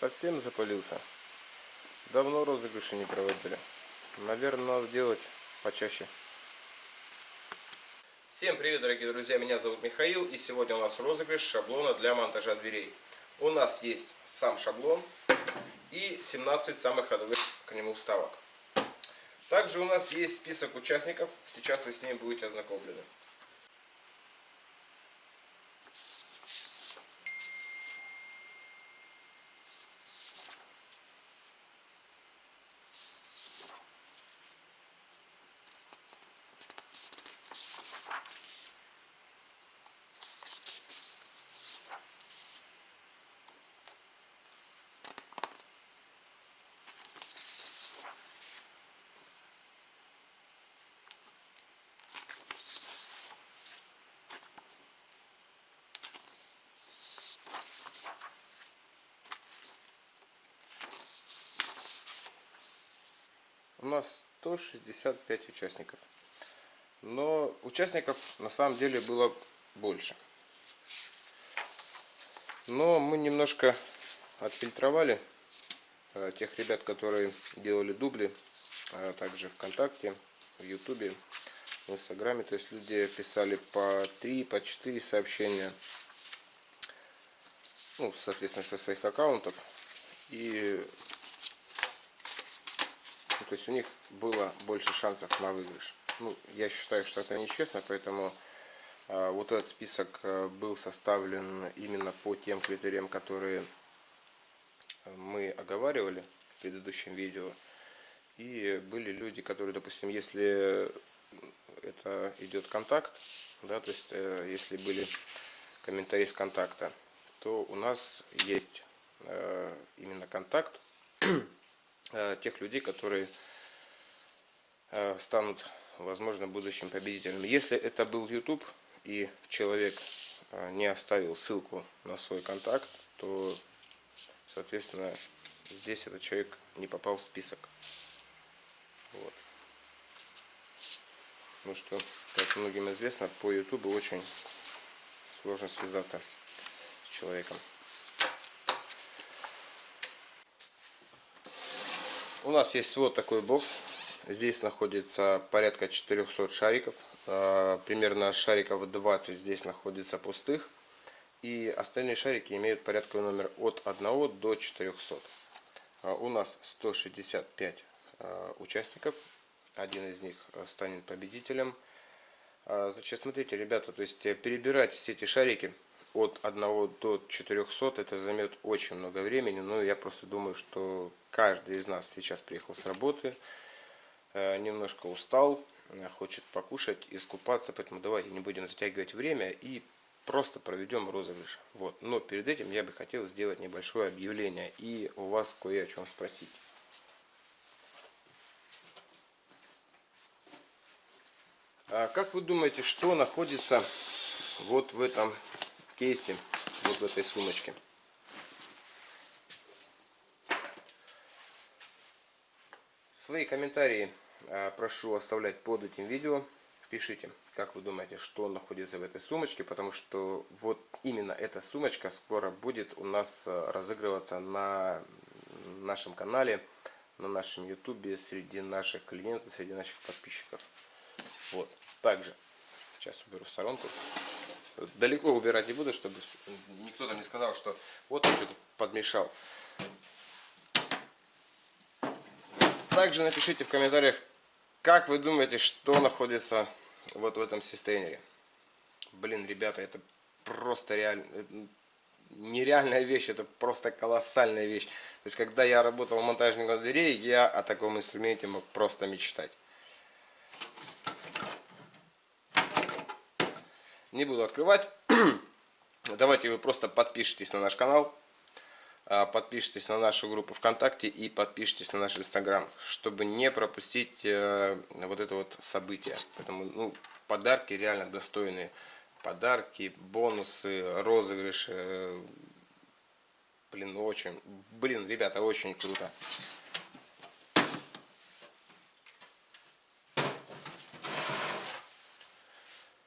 Совсем запылился. Давно розыгрыши не проводили. Наверное, надо делать почаще. Всем привет, дорогие друзья! Меня зовут Михаил, и сегодня у нас розыгрыш шаблона для монтажа дверей. У нас есть сам шаблон и 17 самых ходовых к нему вставок. Также у нас есть список участников, сейчас вы с ним будете ознакомлены. У нас 165 участников. Но участников на самом деле было больше. Но мы немножко отфильтровали э, тех ребят, которые делали дубли, а также ВКонтакте, в Ютубе, в Инстаграме. То есть люди писали по 3, по 4 сообщения, ну, соответственно, со своих аккаунтов. И то есть у них было больше шансов на выигрыш. Ну, я считаю, что это нечестно, поэтому э, вот этот список э, был составлен именно по тем критериям, которые мы оговаривали в предыдущем видео. И были люди, которые, допустим, если это идет контакт, да, то есть э, если были комментарии с контакта, то у нас есть э, именно контакт Э, тех людей, которые э, станут, возможно, будущим победителями. Если это был YouTube и человек э, не оставил ссылку на свой контакт, то, соответственно, здесь этот человек не попал в список. Вот. Потому что, как многим известно, по YouTube очень сложно связаться с человеком. У нас есть вот такой бокс. Здесь находится порядка 400 шариков. А, примерно шариков 20 здесь находится пустых. И остальные шарики имеют порядковый номер от 1 до 400. А, у нас 165 а, участников. Один из них станет победителем. Значит, смотрите, ребята, то есть перебирать все эти шарики от 1 до 400 это займет очень много времени, но я просто думаю, что каждый из нас сейчас приехал с работы, э, немножко устал, э, хочет покушать, искупаться, поэтому давайте не будем затягивать время и просто проведем розыгрыш. Вот. Но перед этим я бы хотел сделать небольшое объявление и у вас кое о чем спросить. А как вы думаете, что находится вот в этом кейсе, вот в этой сумочке. Свои комментарии а, прошу оставлять под этим видео. Пишите, как вы думаете, что находится в этой сумочке, потому что вот именно эта сумочка скоро будет у нас а, разыгрываться на нашем канале, на нашем ютубе, среди наших клиентов, среди наших подписчиков. Вот. Также, сейчас уберу сторонку далеко убирать не буду, чтобы никто там не сказал, что вот что-то подмешал. Также напишите в комментариях, как вы думаете, что находится вот в этом систейнере. Блин, ребята, это просто реально нереальная вещь, это просто колоссальная вещь. То есть, когда я работал монтажником дверей, я о таком инструменте мог просто мечтать. Не буду открывать. Давайте вы просто подпишитесь на наш канал, а, подпишитесь на нашу группу ВКонтакте и подпишитесь на наш Инстаграм, чтобы не пропустить э, вот это вот событие. Поэтому ну, подарки реально достойные. Подарки, бонусы, розыгрыши. Блин, очень, блин, ребята, очень круто.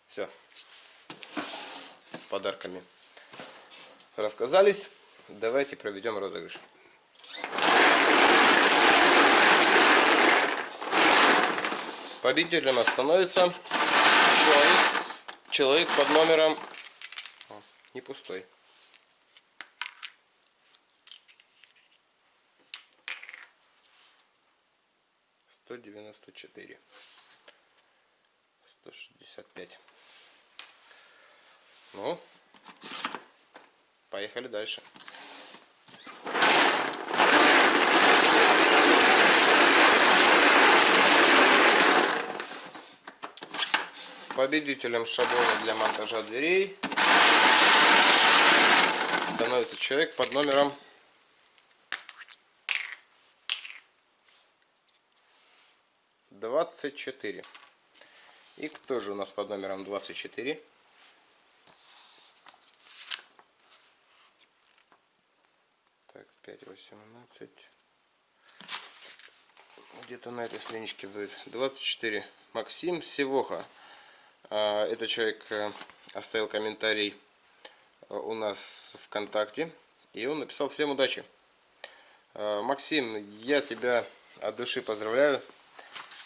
Все подарками. Рассказались. Давайте проведем розыгрыш. Победителем нас становится человек, человек под номером... О, не пустой. Сто девяносто четыре. Сто шестьдесят пять. Ну, поехали дальше. Победителем шаблона для монтажа дверей становится человек под номером двадцать четыре. И кто же у нас под номером двадцать четыре? Так, пять восемнадцать. Где-то на этой страничке будет. 24. Максим Севоха. А, этот человек э, оставил комментарий э, у нас ВКонтакте. И он написал всем удачи. А, Максим, я тебя от души поздравляю.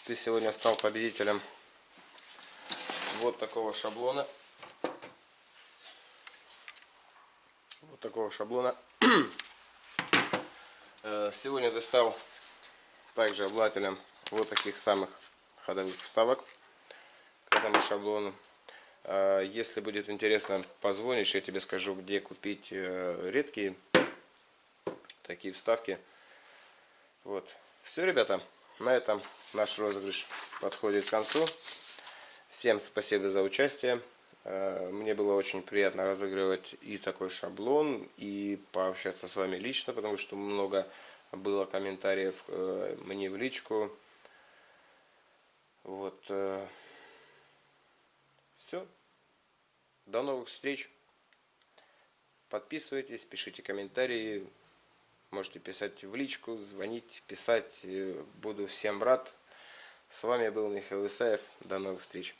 Ты сегодня стал победителем вот такого шаблона. Вот такого шаблона. Э, сегодня ты стал также обладателем вот таких самых ходовых вставок этому шаблону. А, если будет интересно, позвонишь, я тебе скажу, где купить э, редкие такие вставки. Вот. Все, ребята, на этом наш розыгрыш подходит к концу. Всем спасибо за участие. А, мне было очень приятно разыгрывать и такой шаблон, и пообщаться с вами лично, потому что много было комментариев э, мне в личку. Вот. Э, все. До новых встреч. Подписывайтесь, пишите комментарии. Можете писать в личку, звонить, писать. Буду всем рад. С вами был Михаил Исаев. До новых встреч.